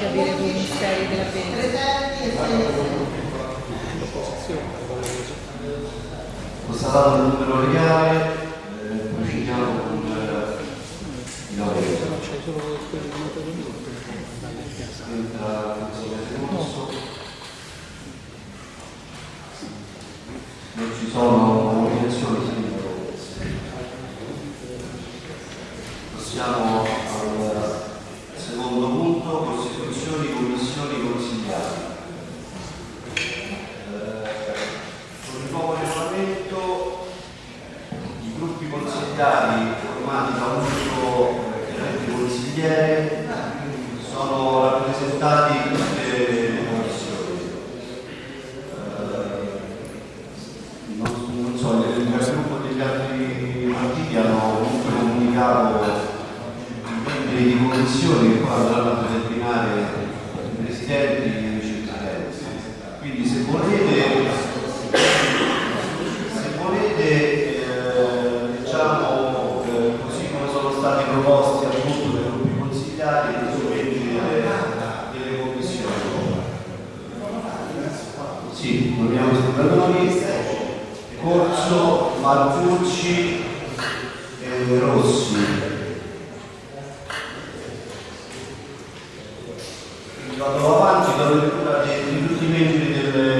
capire 6 della pena. 3 terzi e 6 Constatato il numero legale, eh, procediamo con eh, il lavoro. C'è solo quello di nota di minuto. Non ci sono obiezioni, possiamo andò avanti dalla tutti i membri del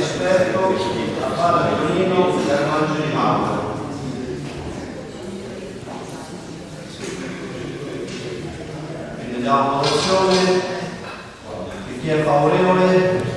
esperto di Tappara Tonino e Armangio di Mauro. Quindi diamo votazione, chi è favorevole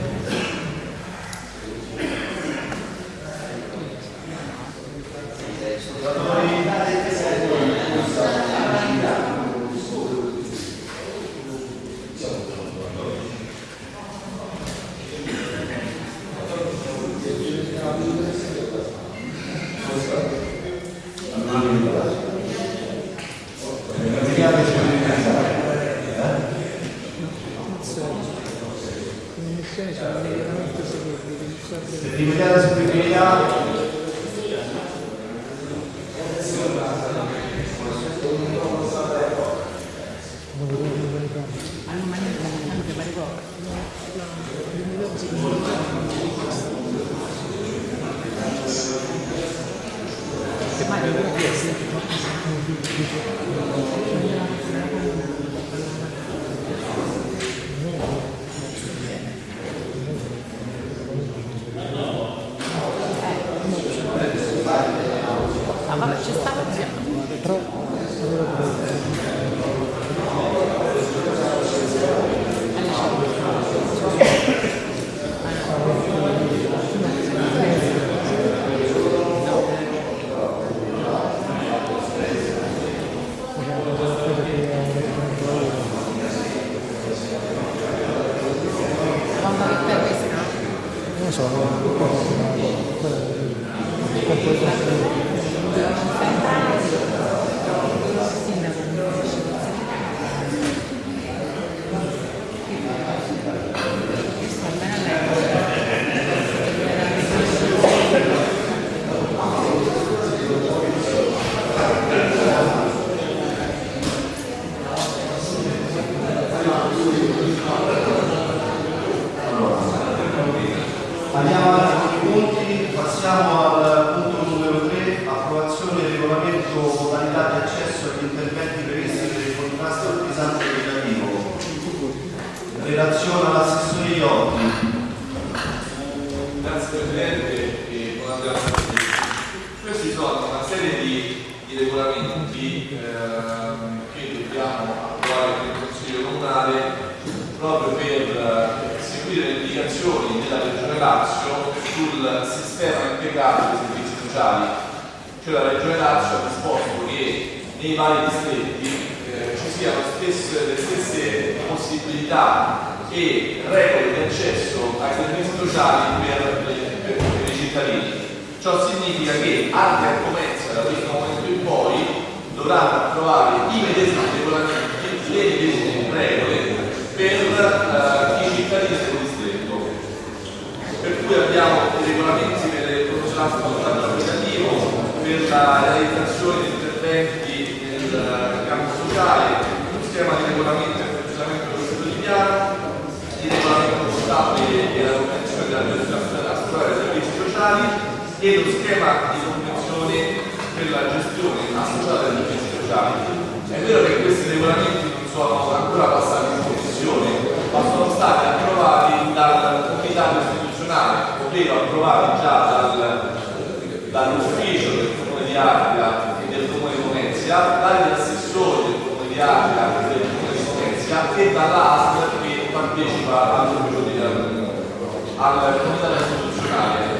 al comitato istituzionale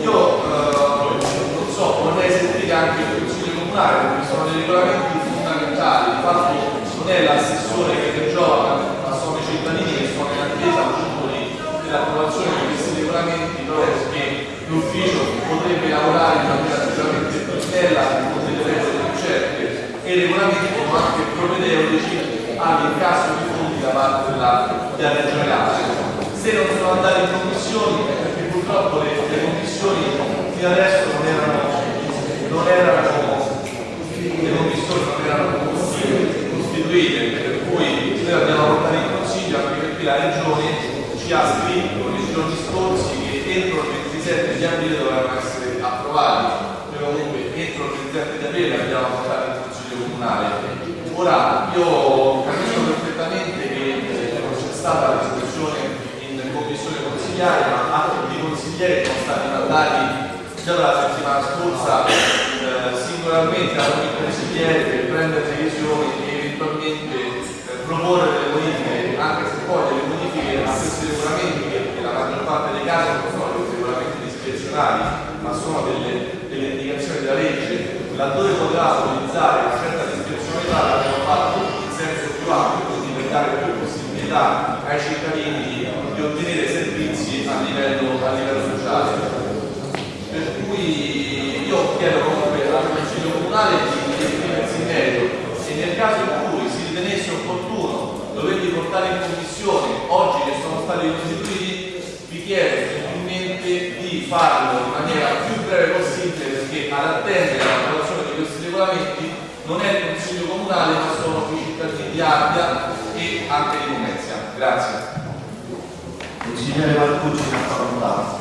io eh, non so vorrei sentire anche il consiglio comunale perché sono dei regolamenti fondamentali. Infatti non è l'assessore che regiona ma sono i cittadini che sono in attesa dell'approvazione di questi regolamenti però che l'ufficio potrebbe lavorare in maniera sicuramente più snella con delle regole più certe e i regolamenti sono anche propedeutici anche in caso di fondi da parte dell'altro. Regione Lazio. Se non sono andati in commissioni è perché purtroppo le, le commissioni fino adesso non erano, non erano le commissioni non erano costituite, per cui noi abbiamo portato in consiglio anche perché la Regione ci ha scritto nei giorni scorsi che entro il 27 di aprile dovevano essere approvati. Noi comunque entro il 27 di aprile abbiamo portato in consiglio comunale. Ora io capisco perfettamente che eh, non c'è stata la discussione in commissione consigliare, ma tutti i consiglieri sono stati mandati già dalla settimana scorsa eh, singolarmente a ogni consigliere per prendere decisioni e eventualmente eh, proporre delle modifiche, anche se poi delle modifiche a questi regolamenti, che nella maggior parte dei casi non sono dei regolamenti discrezionali, ma sono delle, delle indicazioni della legge, laddove poteva utilizzare una certa discrezionalità l'abbiamo fatto in senso più ampio, quindi per dare più possibilità ai cittadini di, ottenere servizi a livello, a livello sociale. Per cui io chiedo comunque al Consiglio Comunale di esprimersi in merito e nel caso in cui si ritenesse opportuno doverli portare in commissione oggi che sono stati costituiti, vi chiedo gentilmente di farlo in maniera più breve possibile perché ad attendere l'approvazione di questi regolamenti non è il Consiglio Comunale ma sono i cittadini di Ardea e anche di Venezia. Grazie. Consigliere Marcucci, una facoltà.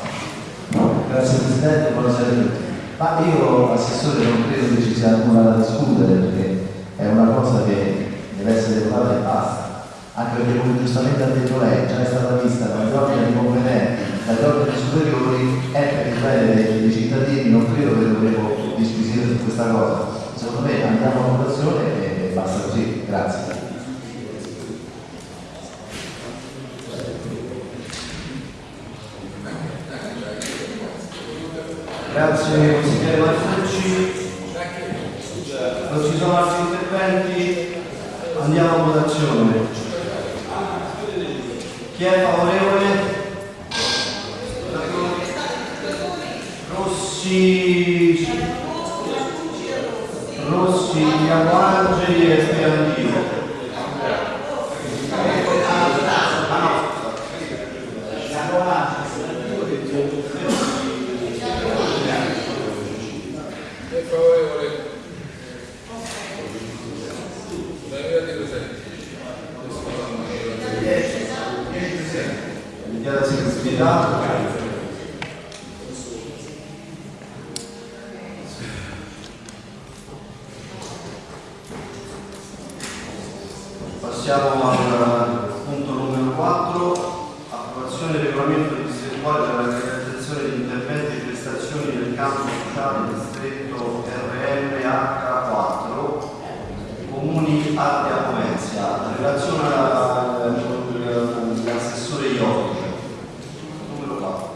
Grazie Presidente, buonasera a tutti. Ma io, Assessore, non credo che ci sia nulla da discutere perché è una cosa che deve essere votata e basta. Anche perché, come giustamente ha detto lei, già è stata vista dagli organi competenti, dagli organi superiori, è per il bene dei, cittadini, non credo che dovremo disquisire su questa cosa. Secondo me andiamo a votazione e basta così. Grazie. Grazie consigliere Marcucci. Non ci sono altri interventi? Andiamo a votazione. Chi è favorevole? Rossi, Rossi, Angeli e Sperandino. È favorevole. Daniela Di Cosenti. Sfidato. Passiamo al punto numero 4, approvazione del regolamento distrettuale per la realizzazione di interventi e prestazioni nel campo sociale distretto RMH4, comuni Ardea Pomezia, relazione all'assessore Iotti. Numero 4.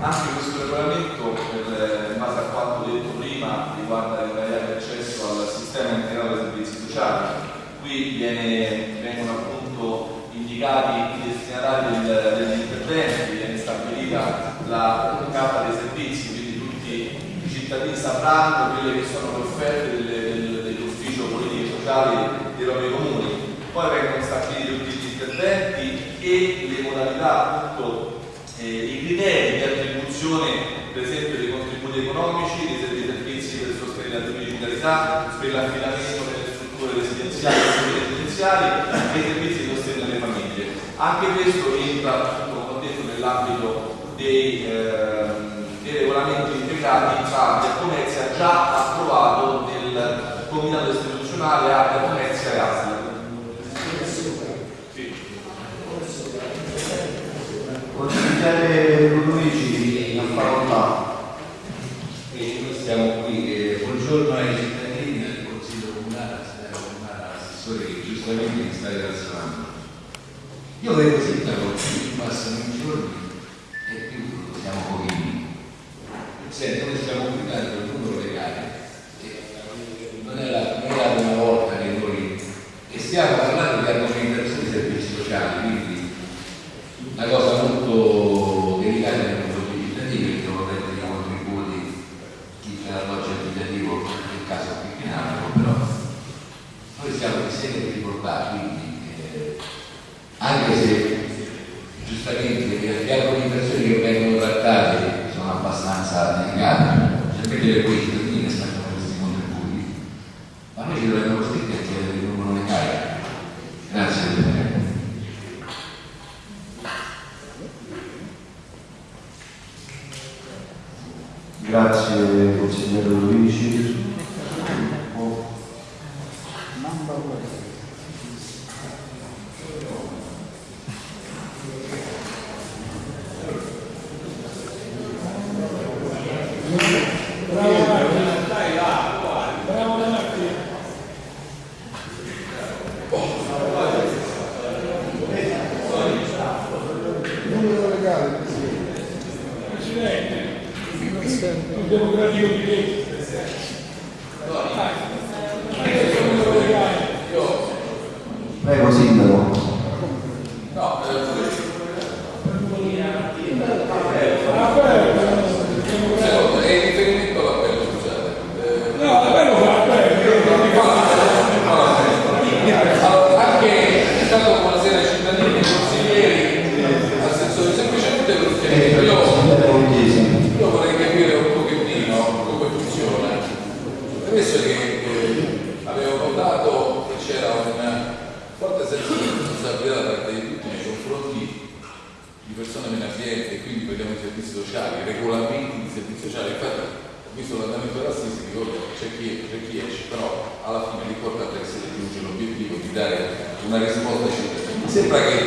Anche questo regolamento, per- in base a quanto detto prima, riguarda l'invariabile accesso al sistema integrato dei servizi sociali. Qui viene- vengono appunto indicati i destinatari del- degli interventi, viene stabilita la carta dei servizi, quindi tutti i cittadini sapranno quelle che sono le offerte dell'ufficio politico sociale dei propri comuni. Poi vengono stabiliti tutti gli interventi e le modalità appunto eh, i criteri di attribuzione per esempio dei contributi economici, dei servi- servizi per sostenere la digitalità, per l'affidamento nelle strutture residenziali e residenziali e servizi di sostegno alle famiglie. Anche questo entra, come ho detto, nell'ambito dei, ehm, dei regolamenti integrati, infatti a Comezia già approvato nel Comitato istituzionale Arte Comezia e ASL. Sì. Consigliere Una facoltà. E noi siamo qui, eh, buongiorno ai cittadini del Consiglio Comunale, al Senato Comunale, all'assessore che giustamente mi sta rilazionando. Io vedo sindaco, passano i giorni e più siamo pochini. Senti, noi stiamo guidando il numero legale. e Non la, non la prima volta che noi e stiamo parlando di argomentazione dei servizi sociali, quindi una cosa molto ringraziare nei confronti dei cittadini perché devo prendere i contributi chi c'è l'alloggio abitativo nel caso qui in Napoli, però noi siamo in sede di ricordare, quindi eh, anche se giustamente gli alcuni persone che vengono trattate sono abbastanza delicate, sapete quei cittadini che aspettano questi contributi, ma noi ci dovremmo costretti a chiedere il numero legale. Grazie Presidente. Grazie consigliere Luigi. Numero legale, Presidente. Presidente. Il democratico di legge. Prego Sindaco. No, eh, secondo, è in riferimento all'appello, scusate. Eh, No, davvero fa Allora, anche è stato buonasera ai cittadini, ai consiglieri, assessori, semplicemente perché io, Sindaco Pugliesi. io vorrei capire un pochettino come funziona. Premesso che eh, avevo notato che c'era un forte senso di responsabilità da parte di tutti nei confronti di persone meno abbienti e quindi vediamo i servizi sociali, i regolamenti di servizi sociali. Infatti ho visto l'andamento dell'assisi, ricordo che c'è chi, c'è chi esce, però alla fine l'importante è che si raggiunge l'obiettivo di dare una risposta ai cittadini. Mi sembra che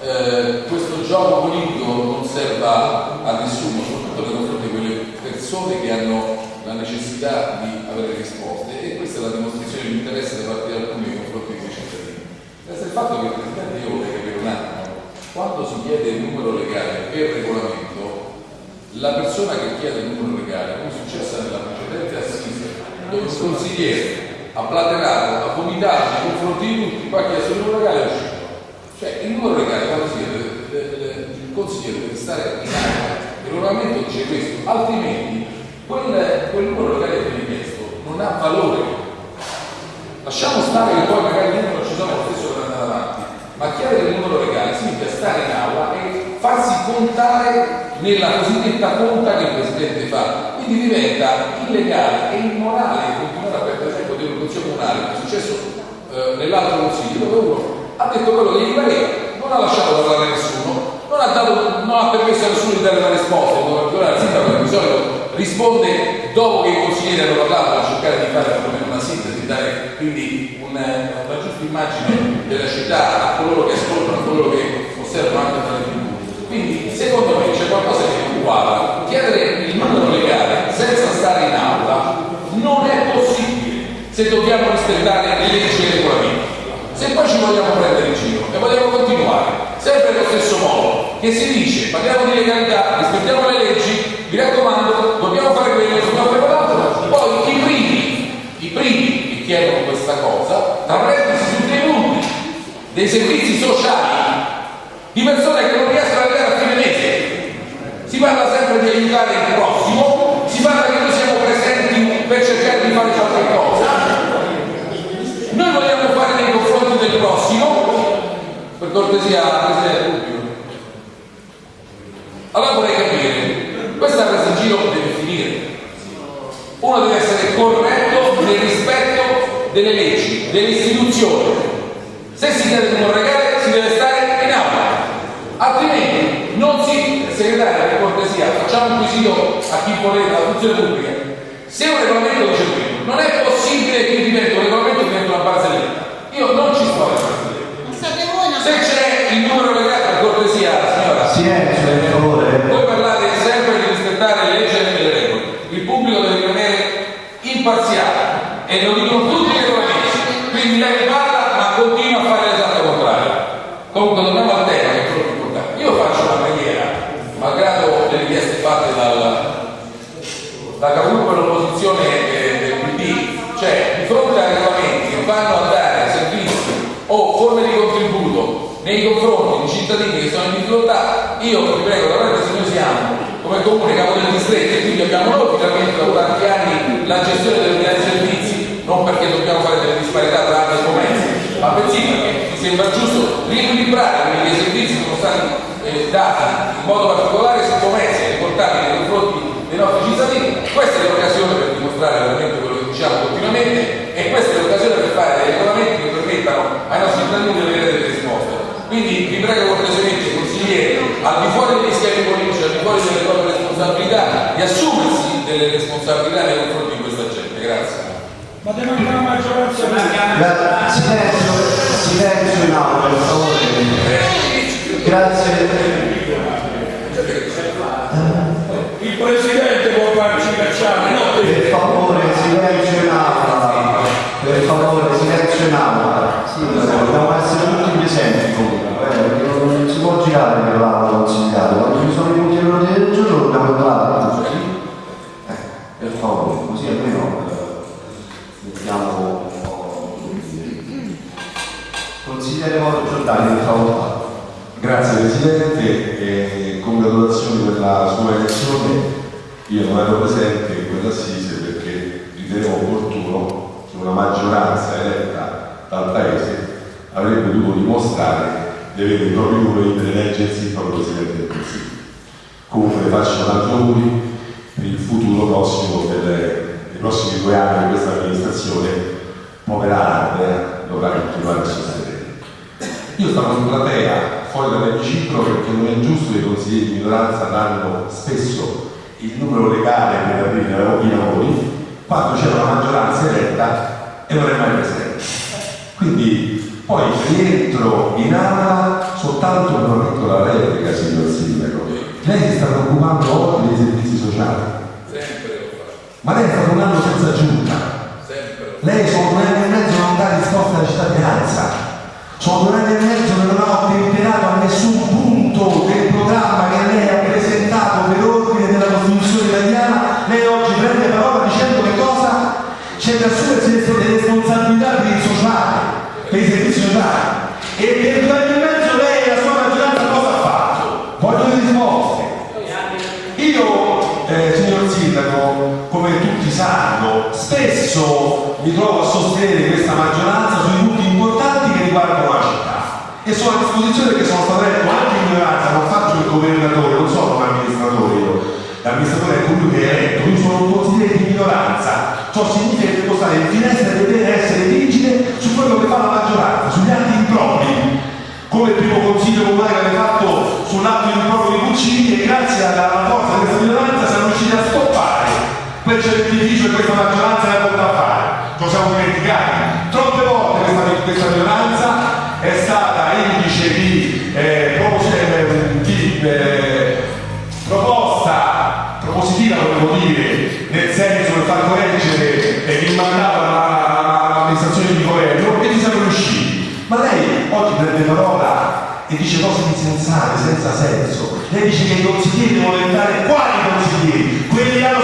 eh, questo gioco politico non serva a nessuno, soprattutto nei confronti di quelle persone che hanno la necessità di avere risposte e questa è la dimostrazione di interesse da parte di alcuni nei confronti dei cittadini. Resta il fatto che il Presidente io vorrei capire un attimo, quando si chiede il numero legale per regolamento, la persona che chiede il numero legale, come è successo nella precedente assise, dove il consigliere ha platerato, ha vomitato nei confronti di tutti, poi ha chiesto il numero legale e è uscito. Cioè il numero legale quando si chiede, le- consigliere deve stare in aria, il regolamento dice questo, altrimenti quel, quel numero che viene chiesto non ha valore. Lasciamo stare che poi magari il numero ci sono lo stesso per andare avanti, ma chiedere il numero legale significa stare in aula e farsi contare nella cosiddetta conta che il Presidente fa. Quindi diventa illegale e immorale continuare a perdere tempo di un consiglio comunale, come è successo eh, nell'altro consiglio, dove uno ha detto quello che gli pareva, non ha lasciato parlare nessuno, non ha, dato, non ha permesso a nessuno di dare una risposta, in particolare il sindaco che di solito risponde dopo che i consiglieri hanno parlato per cercare di fare una sintesi, dare quindi un- una giusta immagine della città a coloro che ascoltano, a coloro che osservano anche tra le tv. Quindi secondo me c'è qualcosa che quadra. Chiedere il numero legale senza stare in aula non è possibile se dobbiamo rispettare le leggi e i regolamenti. Se poi ci vogliamo prendere in giro e vogliamo continuare sempre nello stesso modo, che si dice parliamo di legalità, rispettiamo le leggi, mi raccomando, dobbiamo fare quello, dobbiamo fare quell'altro, poi i primi, i primi che chiedono questa cosa, tra parentesi su dei punti, dei servizi sociali di persone che non riescono ad arrivare a fine mese. Si parla sempre di aiutare il prossimo, si parla che noi siamo presenti per cercare di fare qualche cosa. Noi vogliamo fare nei confronti del prossimo, per cortesia Presidente Rubio. Allora vorrei capire, questa presa in giro deve finire. Uno deve essere corretto nel rispetto delle leggi, delle istituzioni. Se si numero legale si deve stare in aula, altrimenti non si, segretario per cortesia, facciamo un quesito a chi volete la funzione pubblica. Se un regolamento dice quello, non è possibile che diventi un regolamento diventi una barzelletta. Io non ci sto a barzelletta. Ma state voi una Se c'è il numero legale, per cortesia, signora, Silenzio, per favore. voi parlate sempre di rispettare le leggi e le regole. Il pubblico deve rimanere imparziale e lo dicono tutti i regolamenti. Quindi lei parla ma continua a fare l'esatto contrario. Comunque torniamo al tema che è quello più importante. Io faccio una preghiera, malgrado le richieste fatte dal, da capogruppo dell'opposizione eh, del PD, cioè di fronte a regolamenti che vanno a dare servizi o forme di contributo nei confronti di cittadini che sono in difficoltà, io vi prego, veramente se noi siamo come comune capo del distretto e quindi abbiamo noi finalmente dopo tanti anni la gestione dei servizi, non perché dobbiamo fare delle disparità tra altri commerci, ma bensì perché mi sembra giusto riequilibrare che i servizi sono stati eh, dati in modo particolare su commerci e riportati nei confronti dei nostri cittadini. Questa è l'occasione per dimostrare veramente quello che diciamo continuamente e questa è l'occasione per fare dei regolamenti che permettano ai nostri cittadini di avere delle risposte. Quindi vi prego cortesemente, consiglieri, al di fuori degli schemi politici, al di fuori delle proprie responsabilità, di assumersi delle responsabilità nei confronti di questa gente. Grazie. Ma deve mancare la maggioranza silenzio, silenzio in aula, per favore. Grazie. Il presidente può farci cacciare, no te. Per favore, silenzio in aula. Per favore, silenzio in aula. Dobbiamo essere tutti presenti comunque, eh, perché non si può girare per l'aula consigliare. Quando ci sono i punti all'ordine parlare tutti. Eh, per favore, così almeno mettiamo un po'. Consigliere Moro Giordani, per favore. Grazie Presidente e congratulazioni per la sua elezione. Io non ero presente in quell'assise perché ritenevo opportuno che una maggioranza eletta dal Paese avrebbe dovuto dimostrare di avere i propri numeri per eleggersi il proprio Presidente del Consiglio. Comunque le faccio tanti per il futuro prossimo delle- dei prossimi due anni di questa amministrazione. Povera Ardea dovrà continuare a sostenere. Io stavo in platea, fuori dall'emiciclo, perché non è giusto che i consiglieri di minoranza danno spesso il numero legale per aprire i lavori quando c'è una maggioranza eletta e non è mai presente. Quindi poi rientro in aula soltanto per una piccola replica, signor Sindaco. Lei si sta preoccupando oggi dei servizi sociali, Sempre lo fa, ma lei un anno senza giunta. sempre. Lei sono due anni e mezzo non dà risposta alla cittadinanza. Sono due anni e mezzo che non ha ottemperato a nessun punto del programma che lei ha mi trovo a sostenere questa maggioranza sui punti importanti che riguardano la città e sono a disposizione che sono stato eletto anche in minoranza, non faccio il governatore, non sono un amministratore io, l'amministratore è colui che è eletto, io sono un consigliere di minoranza, ciò significa che devo stare in finestra e vedere essere vigile su quello che fa la maggioranza, sugli atti impropri. Come il primo consiglio comunale che avete fatto sull'atto improprio di Puccini e grazie alla, forza di questa minoranza siamo riusciti a stoppare quel certificio che questa maggioranza il mandato alla- all'amministrazione di governo e ci siamo riusciti. Ma lei oggi prende parola e dice cose insensate, senza senso. Lei dice che i consiglieri devono diventare quali consiglieri? Quelli hanno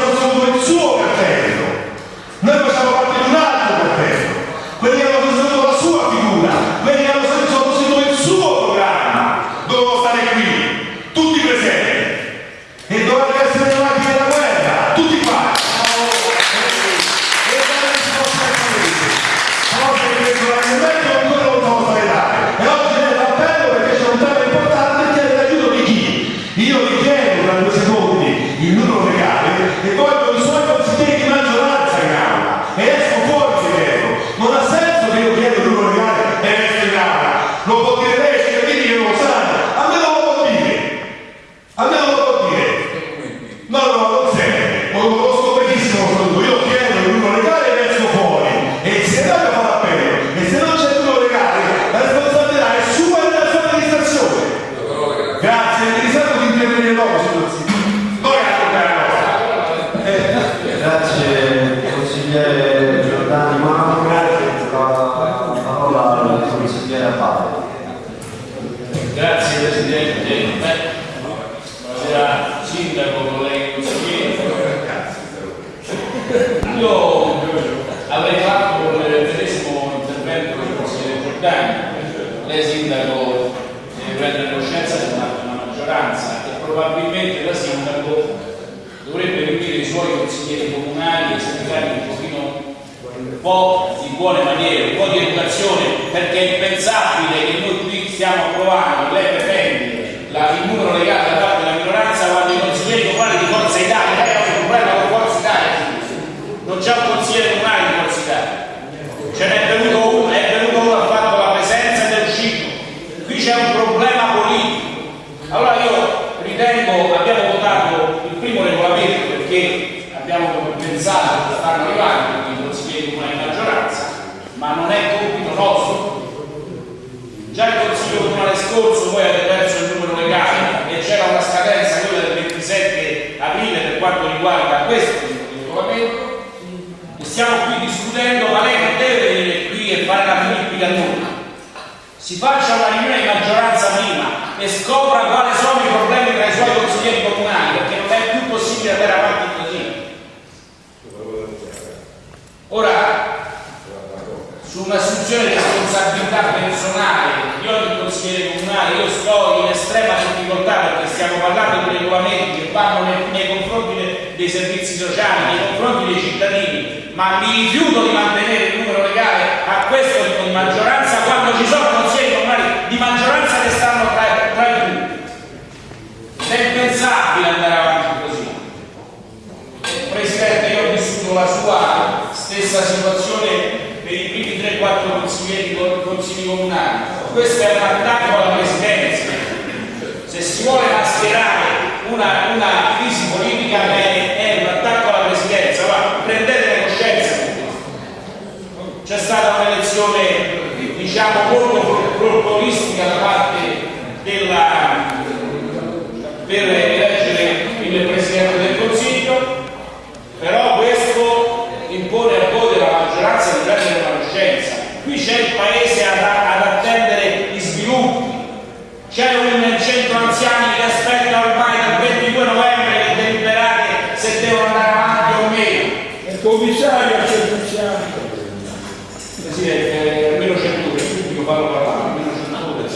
Presidente, almeno c'è 100 ore, subito farlo parlare, almeno c'è 100 ore.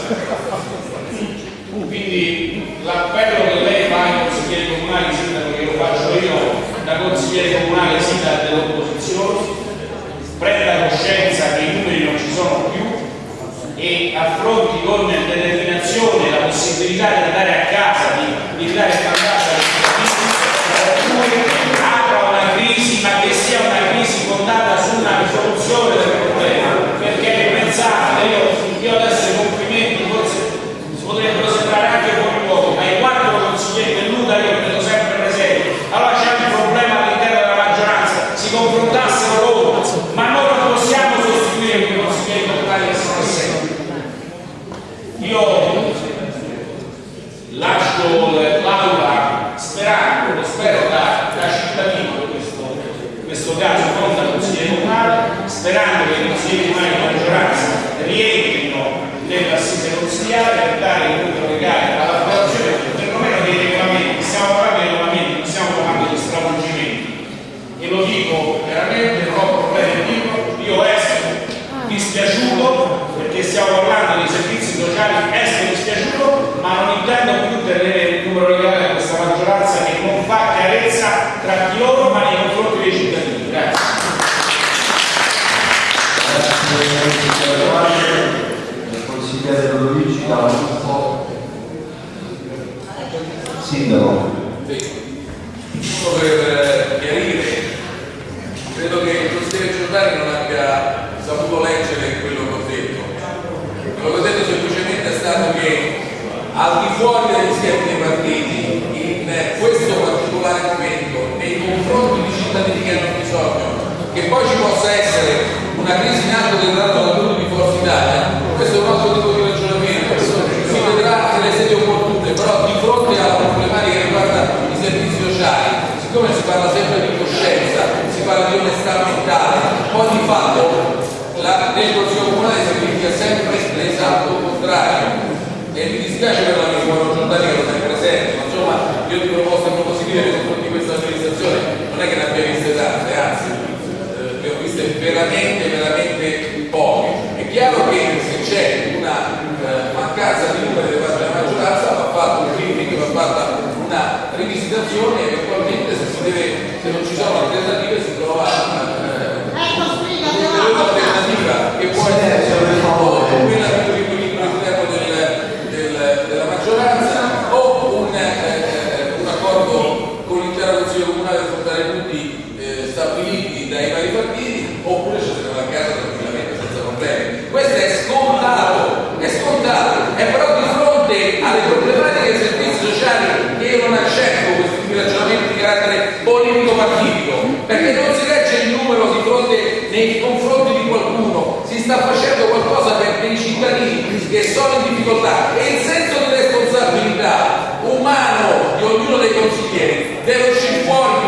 Quindi l'appello che lei fa ai consiglieri comunali, sindaco che lo faccio io, da consigliere comunale sindaco dell'opposizione, prenda coscienza che i numeri non ci sono più e affronti con determinazione la possibilità di andare a casa, di, di dare ci possa essere una crisi in atto dettata dalla tutela di Forza Italia, questo è un altro tipo di ragionamento, si vedrà nelle sedi opportune, però di fronte alla problematica che riguarda i servizi sociali, siccome si parla sempre di coscienza, si parla di onestà mentale, poi di fatto la, nel Consiglio Comunale si verifica sempre l'esatto contrario. E mi dispiace per veramente, veramente pochi. È chiaro che se c'è una eh, mancanza di numero della maggioranza va fatto un limite, va fatta una rivisitazione e eventualmente se, si deve, se non ci sono alternative si trova una, eh, ecco, un'alternativa che può essere quella quello delle pratiche dei servizi sociali e io non accetto questi ragionamenti di carattere politico partitico perché non si legge il numero di fronte nei confronti di qualcuno si sta facendo qualcosa per dei cittadini che sono in difficoltà e il senso di responsabilità umano di ognuno dei consiglieri deve uscire fuori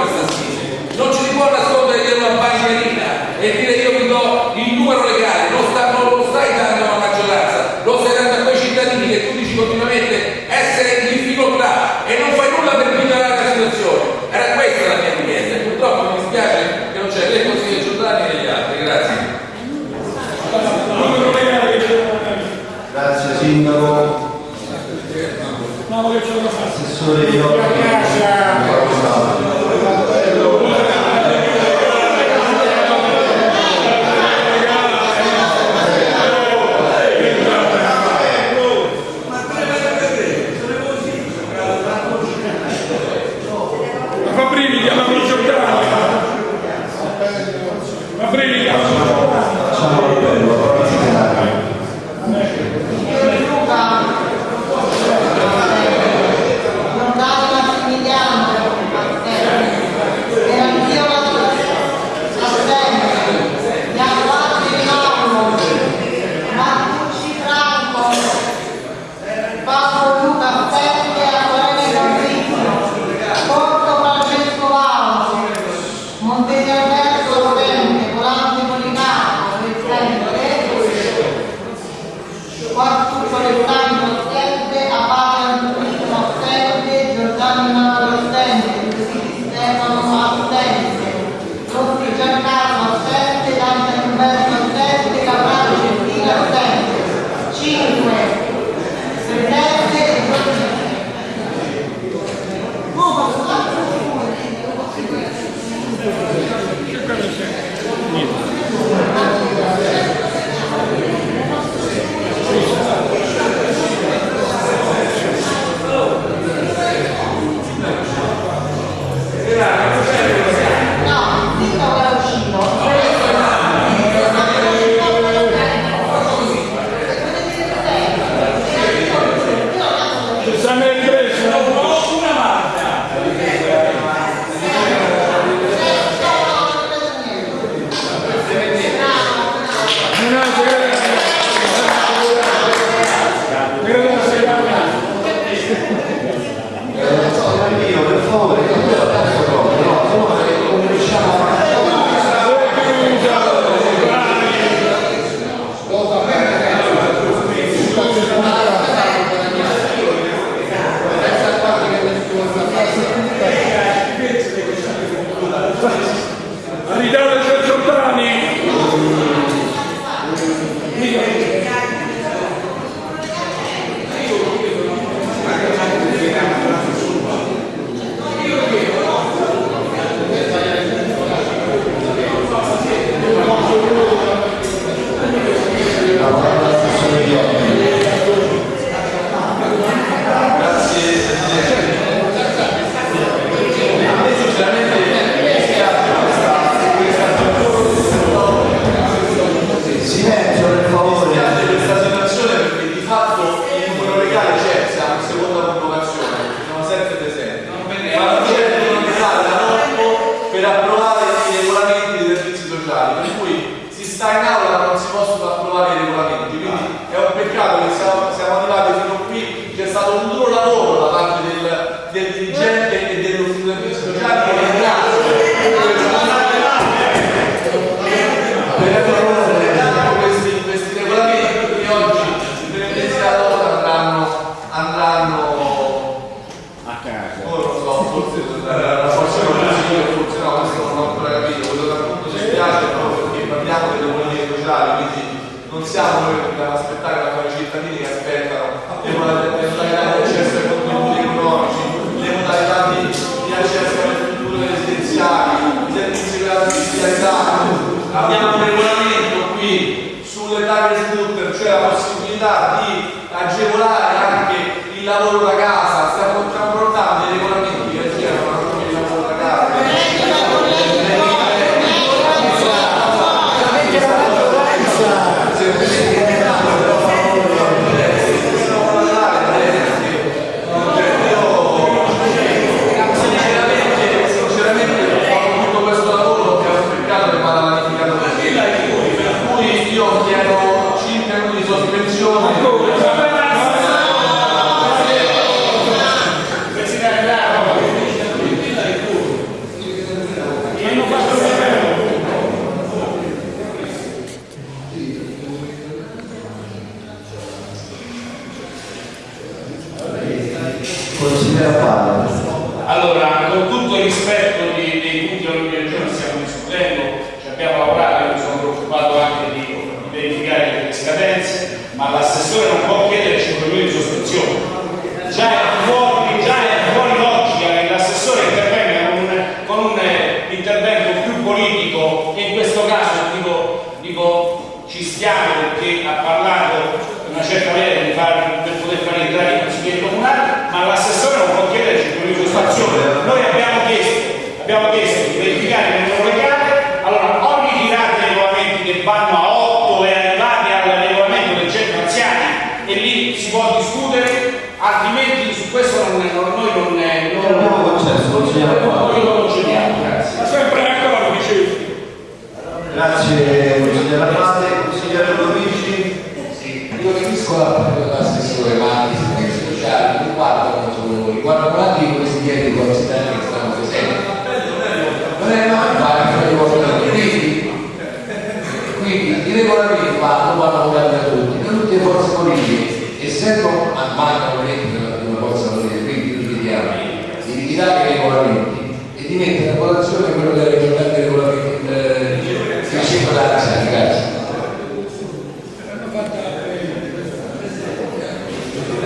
di i regolamenti e di mettere a votazione quello che era il giornale dei regolamenti del Principio della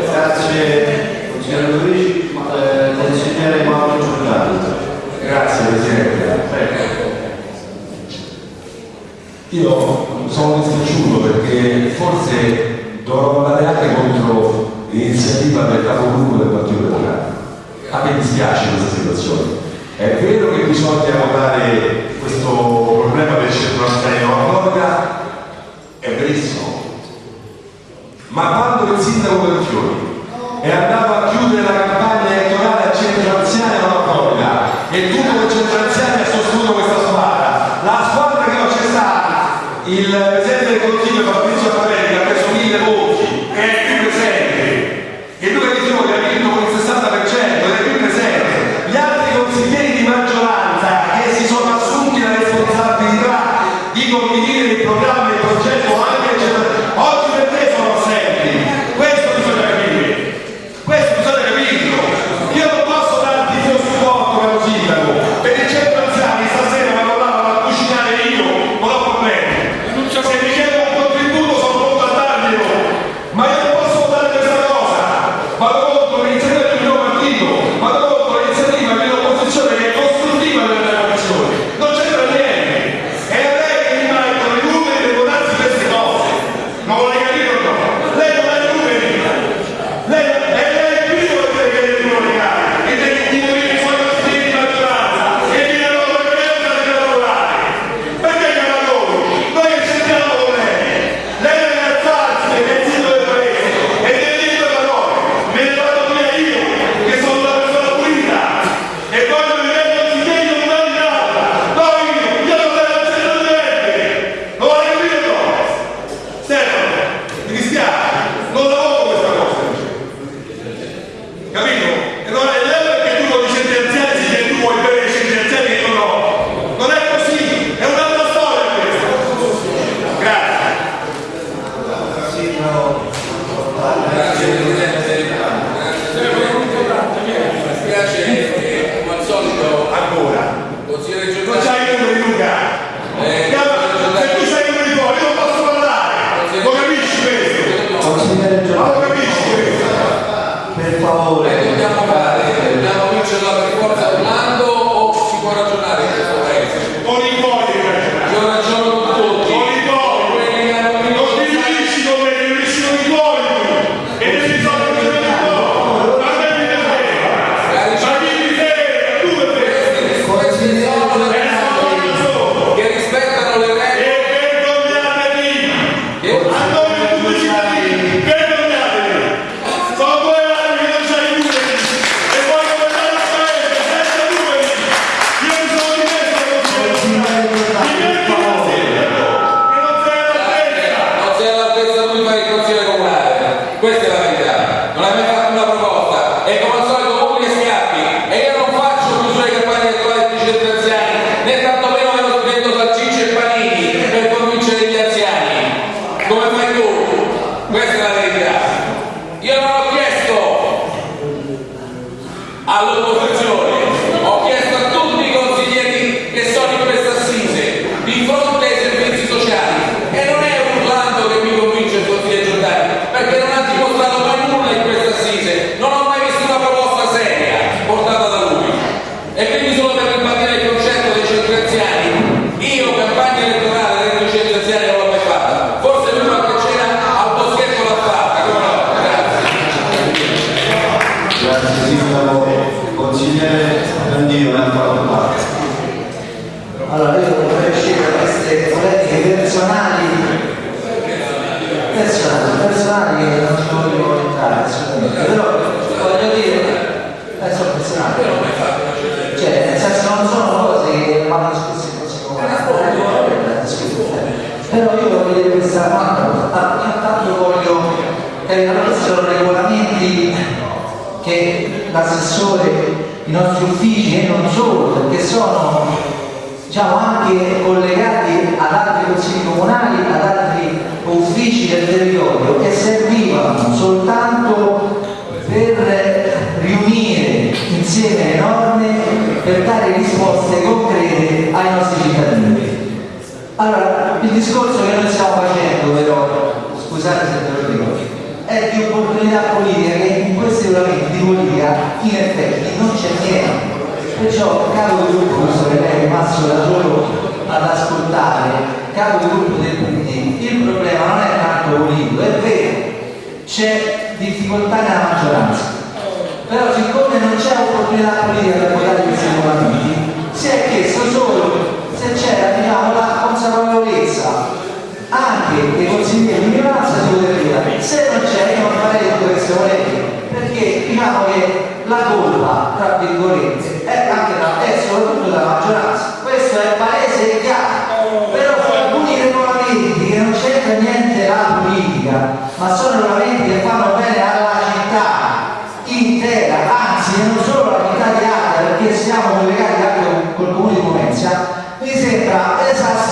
grazie. Consigliere Luigi, eh, consigliere Mauro Giordano. Grazie Presidente. Io sono dispiaciuto perché forse dovrò andare anche contro l'iniziativa del capogruppo del Partito Democratico a me dispiace questa situazione. È vero che bisogna dare questo problema del centro-esterno a Borga, è verissimo, ma quando il sindaco Bertioni è andato a chiudere la campagna elettorale a centro anziani a Borga e tutto il centro anziano ha sostenuto questa squadra, la squadra che non c'è stata, il Presidente del Consiglio Fabrizio Fabrizio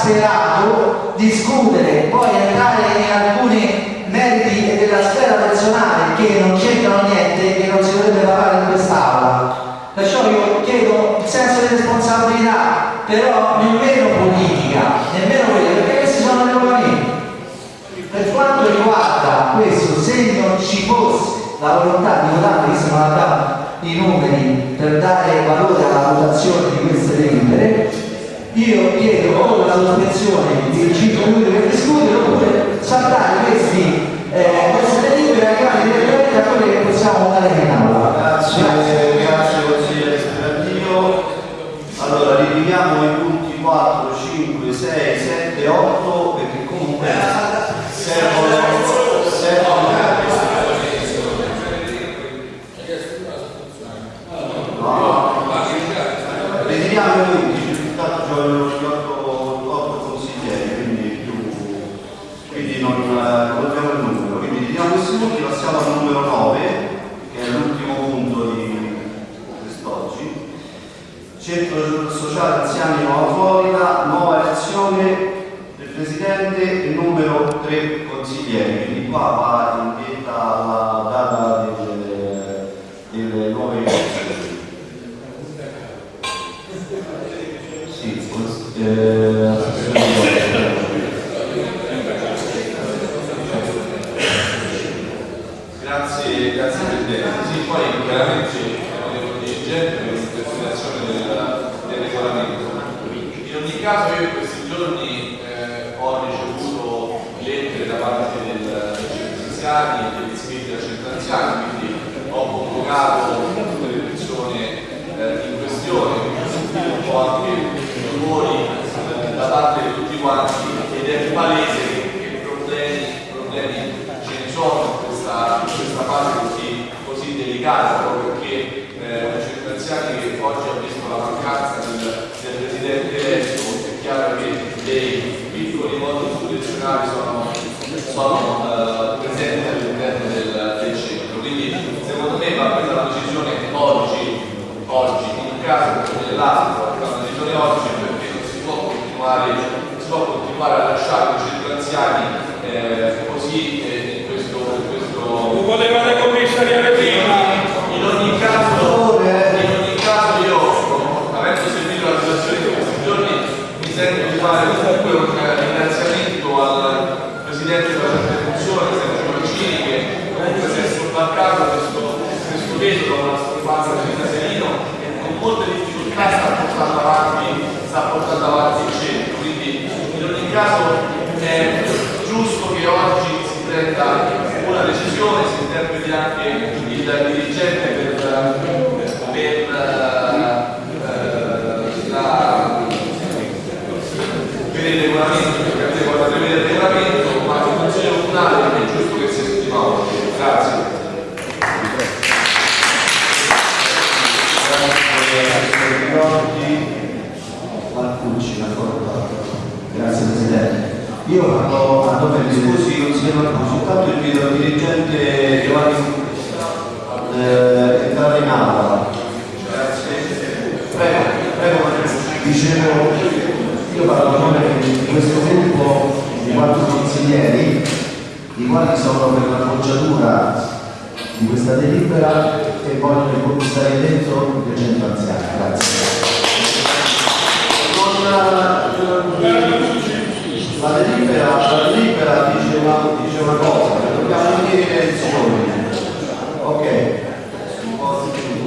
serato discutere anziani e gli iscritti da centro anziani, quindi ho convocato tutte le persone eh, in questione, ho sentito un po' anche rumori eh, da parte di tutti quanti ed è palese che, problemi, problemi ce ne sono in questa, in questa fase così, così delicata. dell'ASPO al caso di oggi perché non si può continuare, si può continuare a lasciare i centri anziani eh, così eh, in questo, in questo... Lo volevate commissariare prima! Davanti al centro, quindi in ogni caso è giusto che oggi si prenda una decisione, si interpreti anche il dirigente per, per eh, la, per il regolamento, prevede il regolamento, ma il Consiglio Comunale è giusto che si esprima oggi. Grazie. Marcucci, d'accordo. Grazie Presidente. Io parlo a nome di scusi consigliere Intanto invito il dirigente Giovanni eh, entrare in aula. Prego, prego Dicevo, io parlo a nome di questo gruppo di quattro consiglieri, i quali sono per la bocciatura di questa delibera e voglio stare dentro il centro anziano. Grazie. Non, la delibera, la delibera dice, una, dice una cosa, che dobbiamo unire le elezioni. Ok,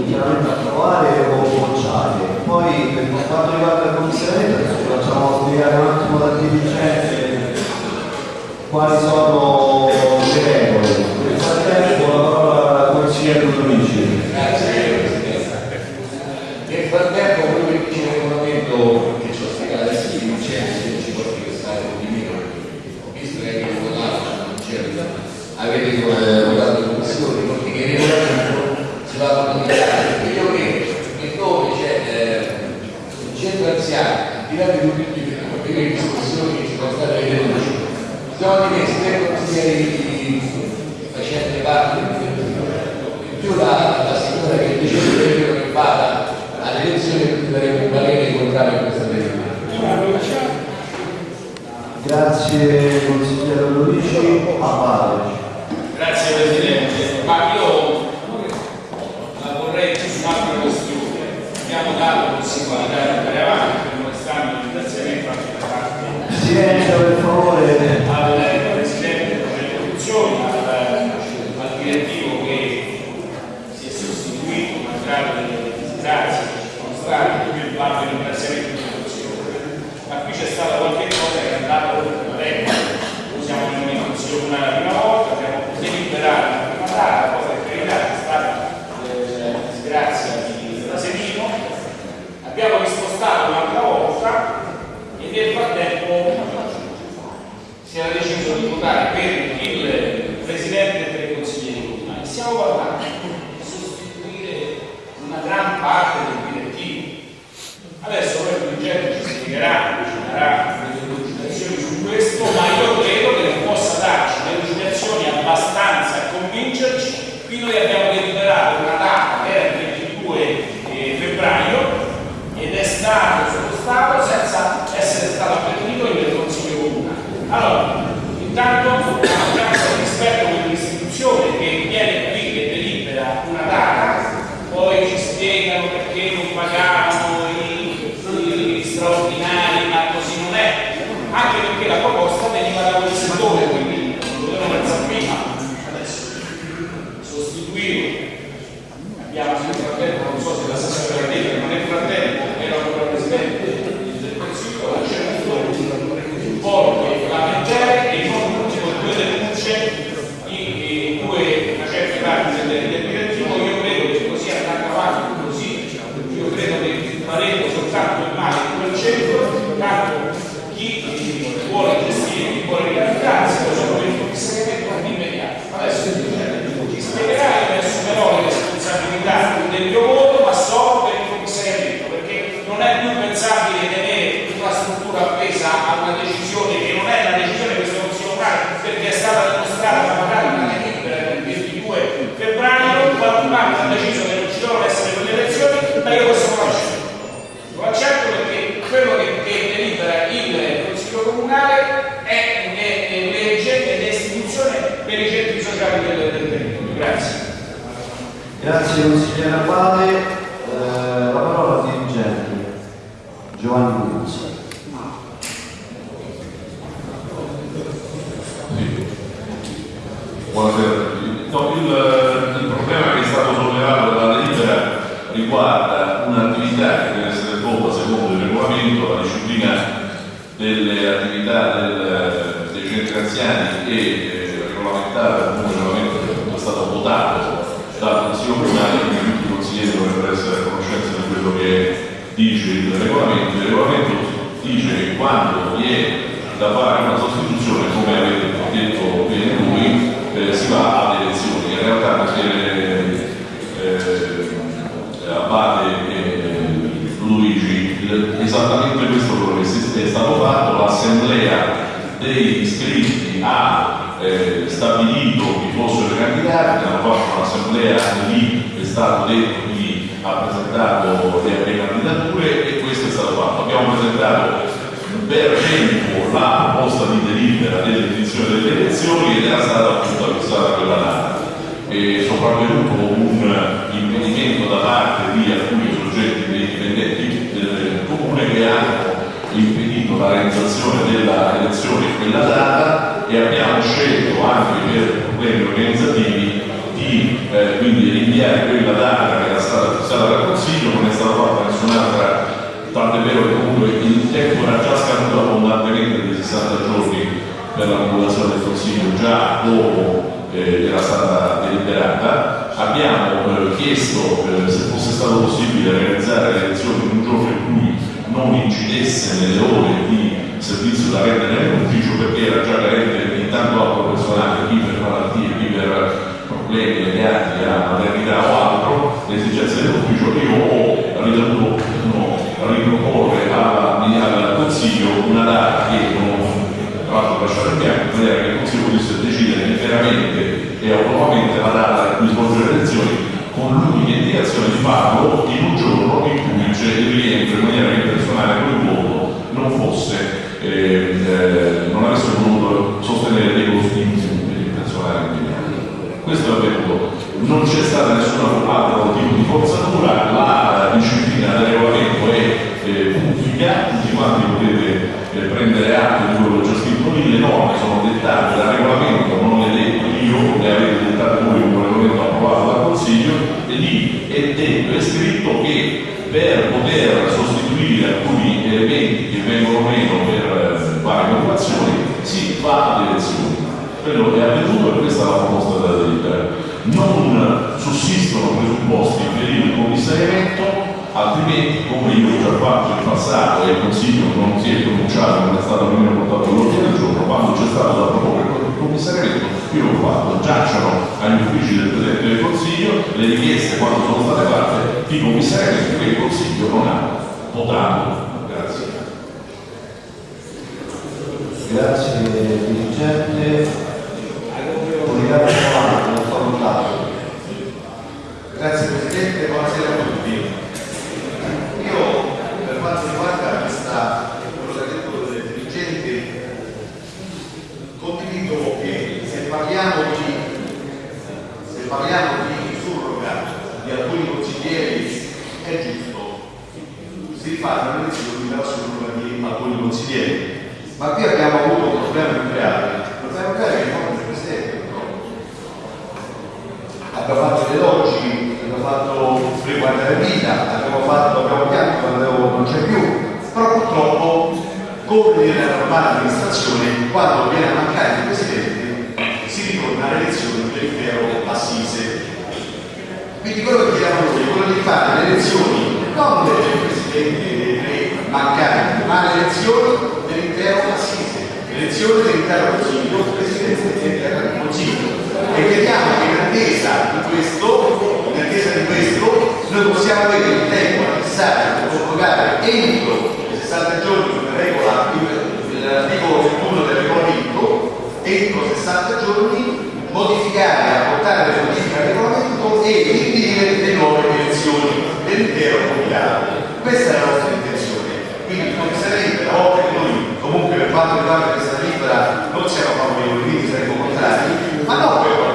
chiaramente approvare o bocciare. Poi per quanto riguarda il commissariato, adesso ci facciamo spiegare un attimo dal dirigente quali sono le regole. Nel frattempo la parola al consigliere Ludovici. Grazie Presidente. Nel frattempo quello che dice il regolamento che ci ho spiegato adesso di Vincenzo che ci porti quest'area di meno, ho visto che avete votato, non c'era, avete votato in commissione, perché che il regolamento si va a modificare, perché io credo che dove c'è eh, il centro anziano, al di là di tutte le discussioni che ci sono state alle luci, siamo dimessi tre consiglieri facenti parte in più la, la signora che dice che vada alle elezioni per dare un parere contrario a questa delibera. Grazie consigliere Ludovici. A Paolo. Grazie Presidente, ma io la vorrei su un'altra questione. Abbiamo dato possibilità di andare avanti, non stanno i ringraziamenti anche da parte Silenzio per favore. al Presidente delle produzioni, al, al direttivo che si è sostituito, malgrado delle disgrazie che ci sono state, quindi parlo di ringraziamenti di produzione. Ma qui c'è stata qualche cosa che è andata oltre la regola. Noi siamo in consiglio comunale la prima volta, abbiamo deliberato la prima data, cosa che per è stata eh, disgrazia di Rasenino. Abbiamo rispostato un'altra volta e nel frattempo si era deciso di votare per il presidente delle consiglieri comunali. Stiamo parlando di sostituire una gran parte del direttivo. Adesso poi il dirigente ci spiegherà, ci darà delle delucidazioni su questo, ma io credo che non possa darci delucidazioni abbastanza a convincerci. Qui noi abbiamo deliberato una data che era il 22 eh, febbraio ed è stato spostato senza essere stato avvertito nel Consiglio Comunale. Allora, intanto la maggioranza rispetto a quell'istituzione che viene qui e delibera una data, poi ci spiegano perché non pagavano i, i straordinari, ma così non è, anche perché la proposta veniva da quel settore, quindi non dovevano pensare prima, adesso sostituire abbiamo nel frattempo, non so se l'assessore l'ha detto, ma nel frattempo era ancora presidente del Consiglio, ha ceduto un po' la leggere e non ultimo due denunce in due facenti parte del, del direttivo, io credo che così andando avanti così, io credo che faremo soltanto il male in quel centro, tanto chi vuole gestire, chi vuole ricandidarsi, lo sono per il commissariamento immediato. Adesso ci spiegherà e ne assumerò le responsabilità del mio voto, ma solo per il commissariamento, perché non è più pensabile tenere una struttura appesa a una decisione che non è una decisione che questo Consiglio Comunale, perché è stata dimostrata magari una delibera del 22 febbraio, qualcun altro ha deciso che non ci devono essere quelle elezioni, ma io questo non lo accetto. Lo accetto perché quello che, che delibera il Consiglio Comunale è, è- è legge ed è istituzione per i centri sociali del, del territorio. Grazie. Grazie consigliere Abate. Eh, la parola al dirigente Giovanni Luzzi. Buonasera. No, il, il problema che è stato sollevato dalla delibera riguarda un'attività che deve essere svolta secondo il regolamento, la disciplina delle attività del- dei centri anziani e eh, regolamentata con un regolamento che è stato votato dal Consiglio Comunale, quindi tutti i consiglieri dovrebbero essere a conoscenza di quello che dice il regolamento. Dice che quando vi è da fare una sostituzione, come avete detto bene voi, eh, si va alle elezioni. In realtà consigliere eh, Abate e Luigi, il- esattamente questo è stato fatto, l'assemblea dei iscritti ha eh, stabilito chi fossero i candidati, hanno fatto un'assemblea lì è stato detto chi ha presentato le candidature e questo è stato fatto. Abbiamo presentato per tempo la proposta di delibera dell'edizione delle elezioni ed era stata appunto fissata quella data. E sopravvenuto un impedimento da parte di alcuni soggetti dei dipendenti del comune che hanno impedito la realizzazione della elezione in quella data e abbiamo scelto anche per problemi organizzativi di eh, quindi rinviare quella data che era stata fissata dal Consiglio, non è stata fatta nessun'altra, tant'è vero che comunque il tempo era già scaduto abbondantemente di 60 giorni per la popolazione del Consiglio già dopo eh, era stata deliberata. Abbiamo eh, chiesto eh, se fosse stato possibile realizzare le elezioni in un giorno in cui non incidesse nelle ore di servizio da rendere nell'ufficio perché era già carente intanto altro personale, chi per malattie, chi per problemi legati a maternità o altro, le esigenze dell'ufficio, io ho ritenuto no, riproporre alla- al Consiglio una data che non tra l'altro lasciare bianco, in maniera che il Consiglio potesse decidere liberamente e autonomamente la data cui svolgere le elezioni con l'unica indicazione di farlo in un giorno in cui il rientro in maniera che il personale quel voto non fosse, eh, eh, non avesse voluto sostenere dei costi in più per il personale impegnato. Questo è avvenuto, non c'è stata nessuna altro tipo di forzatura, la disciplina del regolamento è eh, pubblica, tutti quanti potete eh, prendere atto di quello che ho già scritto lì, le norme sono dettate dal regolamento, non le detto io, le avete dettate voi con un regolamento approvato dal Consiglio, e lì è detto, è scritto che per poter sostituire alcuni elementi che vengono meno per eh, varie motivazioni si va alle elezioni. Quello che è avvenuto e questa è la proposta della delibera. Non sussistono presupposti per il commissariamento, altrimenti, come io ho già fatto in passato e il Consiglio non si è pronunciato, non è stato nemmeno portato all'ordine del giorno, quando c'è stato da proporre il commissariamento, io l'ho fatto, giacciono agli uffici del Presidente del Consiglio le richieste quando sono state fatte di commissariamento che il Consiglio non ha votato. Grazie. Grazie dirigente. Collegato Solano, non so notato. Grazie Presidente, buonasera a tutti. Io per quanto riguarda questa, quello che ha detto il dirigente, condivido che se parliamo di, se parliamo di surroga di alcuni consiglieri è giusto, si fanno le elezioni della surroga di alcuni consiglieri. Ma qui abbiamo avuto un problema nucleare, un problema nucleare che è il Presidente purtroppo abbiamo fatto le logi, abbiamo fatto riguardare vita, abbiamo fatto, abbiamo pianto quando non c'è più, però purtroppo, come nella normale amministrazione, quando viene a mancare il presidente, si ritorna alle elezioni dell'intero assise. Quindi quello che chiediamo noi è quello di fare le elezioni non del presidente dei tre mancanti, ma le elezioni dell'intero assise, le elezioni dell'intero consiglio, presidente dell'intero consiglio. E crediamo che in attesa di questo, in attesa di questo, noi possiamo avere il tempo necessario per convocare entro 60 giorni come regola l'articolo 1 del regolamento, entro 60 giorni modificare, apportare le modifiche al regolamento e indire le nuove elezioni dell'intero comitato. Questa è la nostra intenzione. Quindi sarebbe una volta che noi comunque per quanto riguarda questa libera non siamo favorevoli, quindi saremmo contrari, ma non per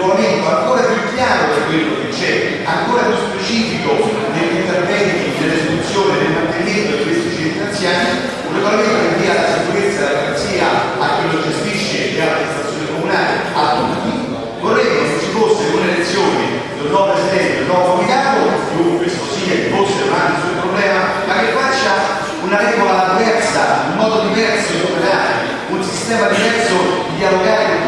regolamento ancora più chiaro di quello che c'è, ancora più specifico degli interventi, dell'esecuzione, del mantenimento di questi centri anziani, un regolamento che dia la sicurezza e la garanzia a chi lo gestisce e all'amministrazione comunale, a tutti. Vorrei che ci fosse un'elezione di un nuovo presidente, del nuovo comitato, più questo sia, che fosse avanti sul problema, ma che faccia una regola diversa, un modo diverso di operare, un sistema diverso di dialogare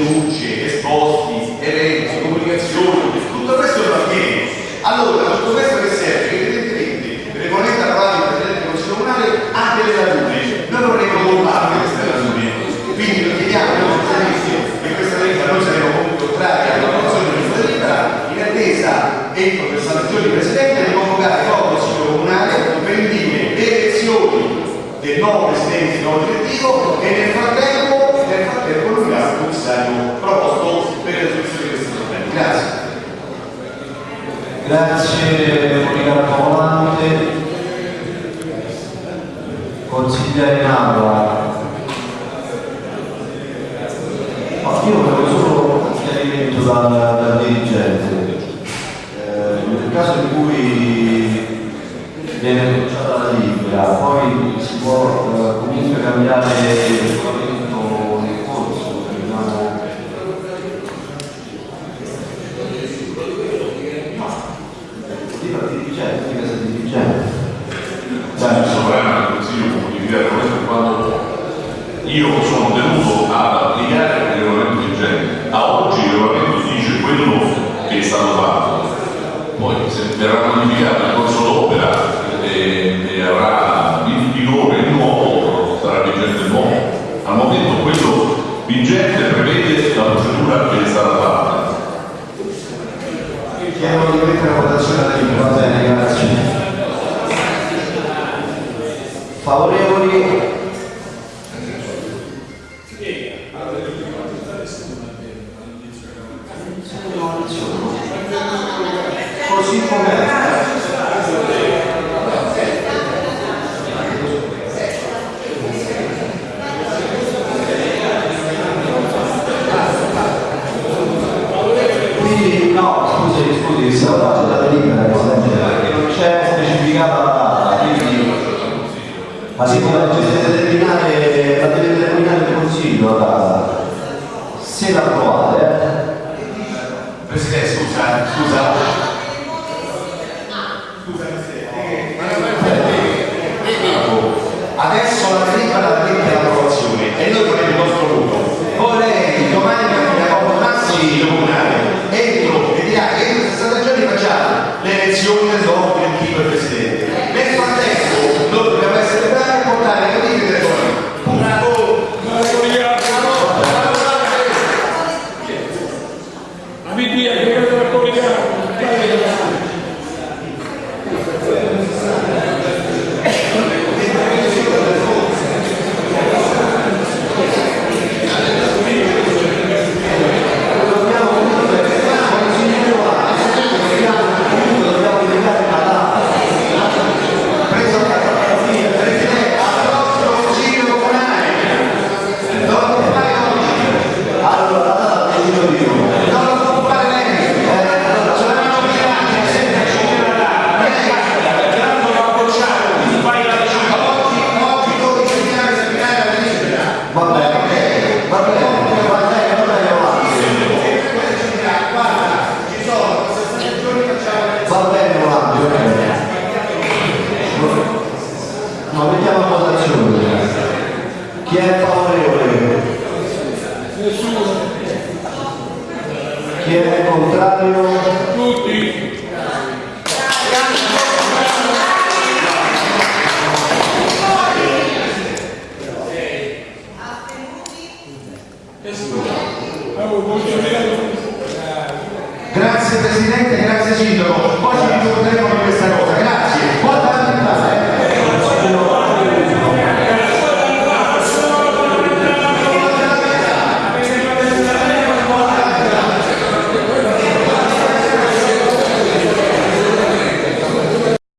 luce, esposto, del nuovo Presidente, del nuovo direttivo e nel frattempo, nel frattempo il commissario proposto per la soluzione di questi problemi. Grazie. Grazie Monica Volante, consigliere in aula. Ma io volevo solo un chiarimento dal, dal dirigente. Eh, nel caso in cui viene bocciata la libera, poi si può eh, comunque cambiare il regolamento nel corso, diciamo, Dica dirigente, dica se dirigente. il sovrano del Consiglio il regolamento quando io sono tenuto ad applicare il regolamento vigente. A oggi il regolamento dice quello che è stato fatto. Poi se verrà modificato nel corso d'opera e, e avrà in vigore il nuovo, sarà vigente il nuovo. Al momento quello vigente prevede la procedura che è stata fatta. Chiedo di mettere a votazione va bene, grazie. Favorevoli? Così com'è. Quindi no, scusi, scusi, se la faccio data libera perché non c'è specificata la data, quindi ma si può deve determinare, la deve determinare il consiglio la data. Se la approvate,